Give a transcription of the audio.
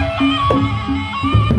Música